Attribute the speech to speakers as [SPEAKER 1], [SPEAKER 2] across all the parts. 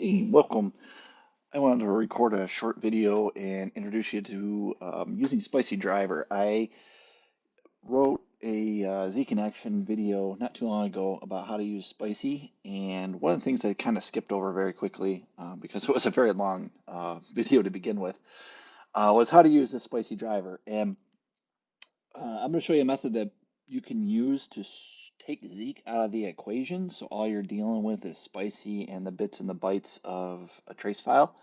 [SPEAKER 1] Hey, welcome. I wanted to record a short video and introduce you to um, using Spicy Driver. I wrote a uh, Z Connection video not too long ago about how to use Spicy, and one of the things I kind of skipped over very quickly uh, because it was a very long uh, video to begin with uh, was how to use the Spicy Driver. And uh, I'm going to show you a method that you can use to take Zeek out of the equation. So all you're dealing with is Spicy and the bits and the bytes of a trace file.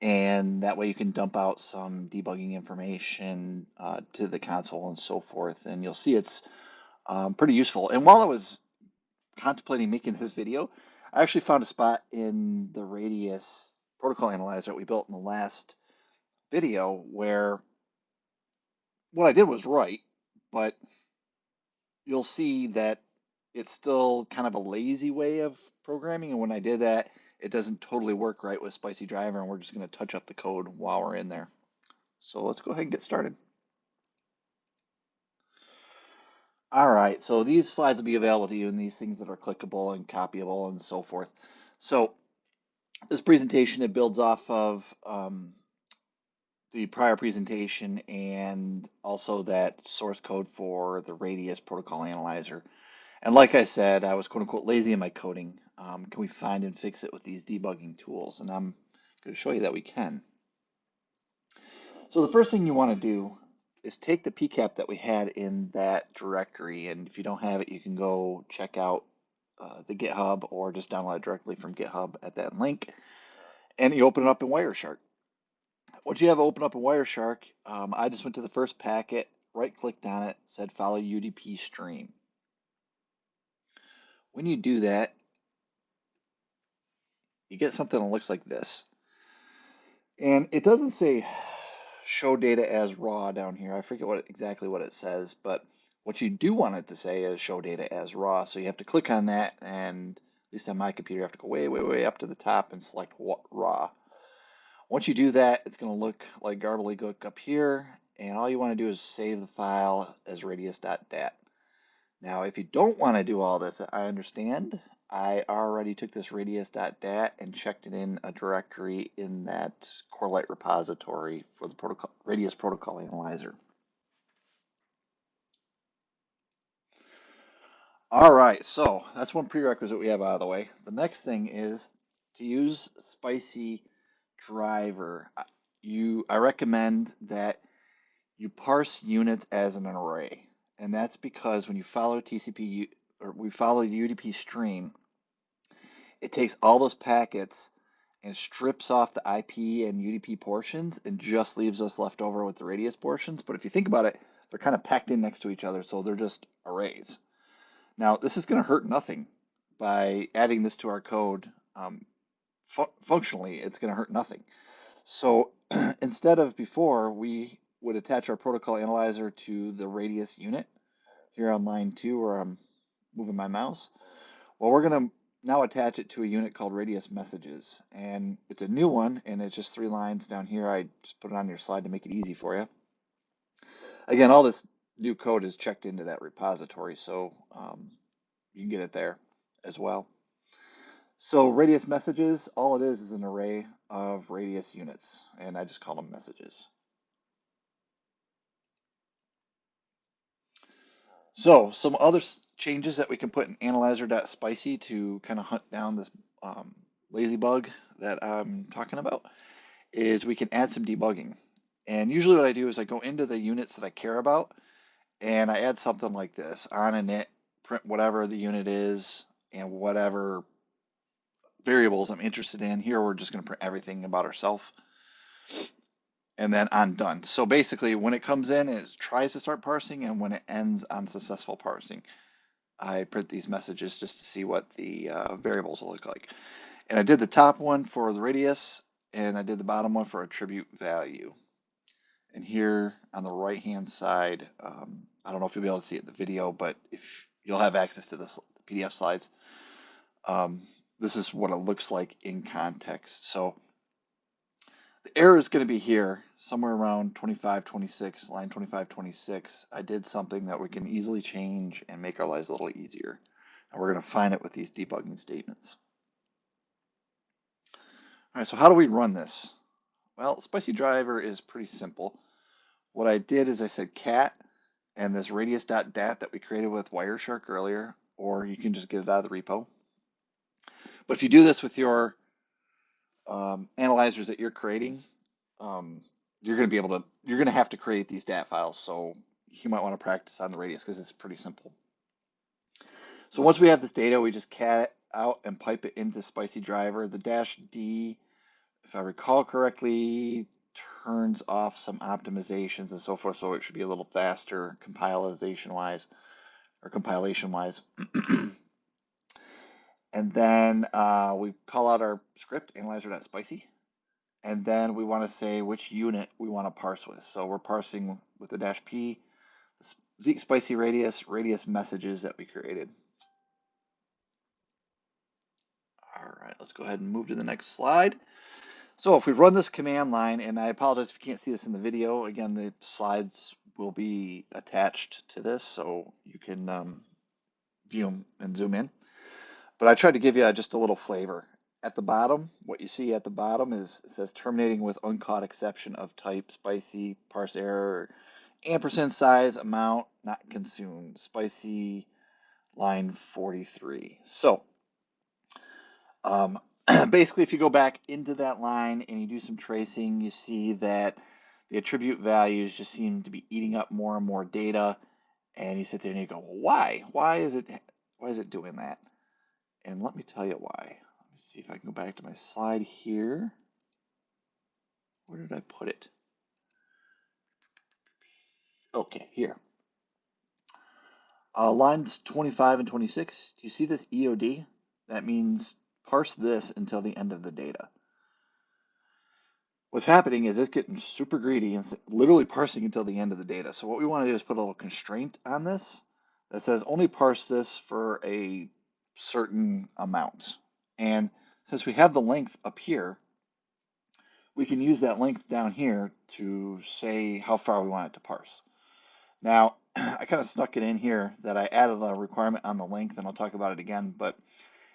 [SPEAKER 1] And that way you can dump out some debugging information uh, to the console and so forth. And you'll see it's um, pretty useful. And while I was contemplating making this video, I actually found a spot in the Radius protocol analyzer that we built in the last video where what I did was right, but you'll see that it's still kind of a lazy way of programming. And when I did that, it doesn't totally work right with Spicy Driver, and we're just going to touch up the code while we're in there. So let's go ahead and get started. All right, so these slides will be available to you and these things that are clickable and copyable and so forth. So this presentation, it builds off of um, the prior presentation and also that source code for the Radius protocol analyzer. And like I said, I was quote unquote lazy in my coding. Um, can we find and fix it with these debugging tools? And I'm going to show you that we can. So the first thing you want to do is take the PCAP that we had in that directory. And if you don't have it, you can go check out uh, the GitHub or just download it directly from GitHub at that link. And you open it up in Wireshark. Once you have open up in Wireshark, um, I just went to the first packet, right clicked on it, said follow UDP stream. When you do that, you get something that looks like this. And it doesn't say show data as raw down here. I forget what exactly what it says, but what you do want it to say is show data as raw. So you have to click on that, and at least on my computer, you have to go way, way, way up to the top and select what raw. Once you do that, it's going to look like gobbledygook up here, and all you want to do is save the file as radius.dat. Now, if you don't want to do all this, I understand. I already took this radius.dat and checked it in a directory in that Corelight repository for the protocol, radius protocol analyzer. All right, so that's one prerequisite we have out of the way. The next thing is to use Spicy Driver. You, I recommend that you parse units as an array, and that's because when you follow TCP or we follow the UDP stream, it takes all those packets and strips off the IP and UDP portions and just leaves us left over with the radius portions. But if you think about it, they're kind of packed in next to each other, so they're just arrays. Now, this is going to hurt nothing by adding this to our code. Um, fu functionally, it's going to hurt nothing. So instead of before, we would attach our protocol analyzer to the radius unit here on line two where I'm moving my mouse. Well, we're going to now attach it to a unit called radius messages. And it's a new one, and it's just three lines down here. I just put it on your slide to make it easy for you. Again, all this new code is checked into that repository, so um, you can get it there as well. So radius messages, all it is is an array of radius units, and I just call them messages. So some other changes that we can put in analyzer.spicy to kind of hunt down this um, lazy bug that I'm talking about is we can add some debugging. And usually what I do is I go into the units that I care about and I add something like this on init, print whatever the unit is and whatever variables I'm interested in. Here we're just going to print everything about ourselves and then on done. So basically when it comes in, it tries to start parsing and when it ends on successful parsing. I print these messages just to see what the uh, variables will look like. And I did the top one for the radius and I did the bottom one for attribute value. And here on the right hand side, um, I don't know if you'll be able to see it in the video, but if you'll have access to this PDF slides, um, this is what it looks like in context. So the error is going to be here, somewhere around 25, 26, line 25, 26. I did something that we can easily change and make our lives a little easier. And we're going to find it with these debugging statements. All right, so how do we run this? Well, Spicy Driver is pretty simple. What I did is I said cat and this radius.dat that we created with Wireshark earlier, or you can just get it out of the repo. But if you do this with your um, analyzers that you're creating, um, you're going to be able to, you're going to have to create these DAT files. So you might want to practice on the radius because it's pretty simple. So once we have this data, we just cat it out and pipe it into Spicy Driver. The dash D, if I recall correctly, turns off some optimizations and so forth, so it should be a little faster compilation wise or compilation wise. and then uh, we call out our script analyzer.spicy, and then we want to say which unit we want to parse with. So we're parsing with the dash p, Zeek spicy radius, radius messages that we created. All right, let's go ahead and move to the next slide. So if we run this command line, and I apologize if you can't see this in the video, again, the slides will be attached to this, so you can um, view them and zoom in. But I tried to give you just a little flavor. At the bottom, what you see at the bottom is it says terminating with uncaught exception of type spicy, parse error, ampersand size, amount, not consumed, spicy, line 43. So um, basically, if you go back into that line and you do some tracing, you see that the attribute values just seem to be eating up more and more data. And you sit there and you go, well, why? Why is it why is it doing that? And let me tell you why. Let me see if I can go back to my slide here. Where did I put it? Okay, here. Uh, lines 25 and 26. Do you see this EOD? That means parse this until the end of the data. What's happening is it's getting super greedy and literally parsing until the end of the data. So what we want to do is put a little constraint on this that says only parse this for a certain amount. And since we have the length up here, we can use that length down here to say how far we want it to parse. Now, I kind of snuck it in here that I added a requirement on the length, and I'll talk about it again. But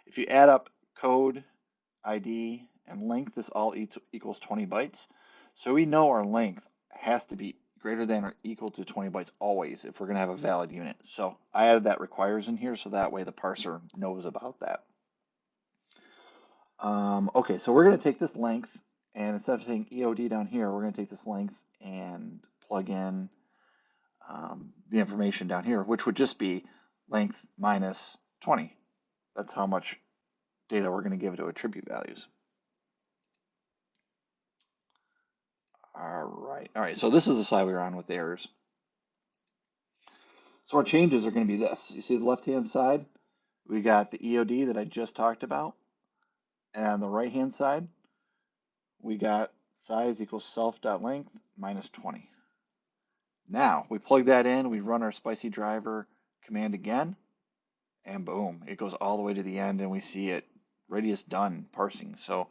[SPEAKER 1] if you add up code, ID, and length is all equals 20 bytes. So we know our length has to be greater than or equal to 20 bytes always if we're going to have a valid unit. So I added that requires in here so that way the parser knows about that. Um, okay, so we're going to take this length and instead of saying EOD down here, we're going to take this length and plug in um, the information down here, which would just be length minus 20. That's how much data we're going to give to attribute values. All right. All right. So this is the side we are on with errors. So our changes are going to be this. You see the left-hand side, we got the EOD that I just talked about. And on the right-hand side, we got size equals self.length minus 20. Now, we plug that in, we run our spicy driver command again, and boom, it goes all the way to the end and we see it radius done parsing. So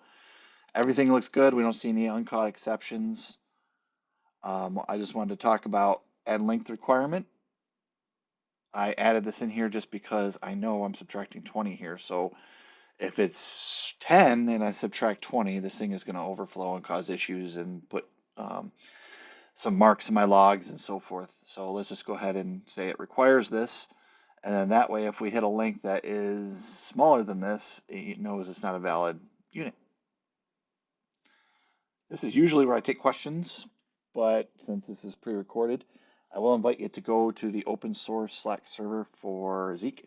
[SPEAKER 1] everything looks good. We don't see any uncaught exceptions. Um, I just wanted to talk about add length requirement. I added this in here just because I know I'm subtracting 20 here. So if it's 10 and I subtract 20, this thing is going to overflow and cause issues and put um, some marks in my logs and so forth. So let's just go ahead and say it requires this. And then that way, if we hit a link that is smaller than this, it knows it's not a valid unit. This is usually where I take questions, but since this is pre-recorded, I will invite you to go to the open source Slack server for Zeek.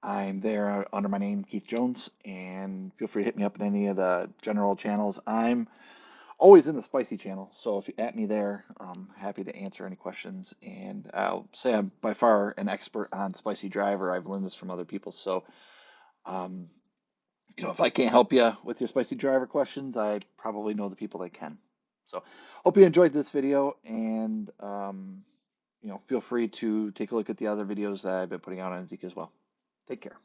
[SPEAKER 1] I'm there under my name, Keith Jones, and feel free to hit me up in any of the general channels. I'm always in the spicy channel. So if you at me there, I'm happy to answer any questions. And I'll say I'm by far an expert on spicy driver. I've learned this from other people. So, um, you know, if I can't help you with your spicy driver questions, I probably know the people that can. So hope you enjoyed this video and, um, you know, feel free to take a look at the other videos that I've been putting out on Zeek as well. Take care.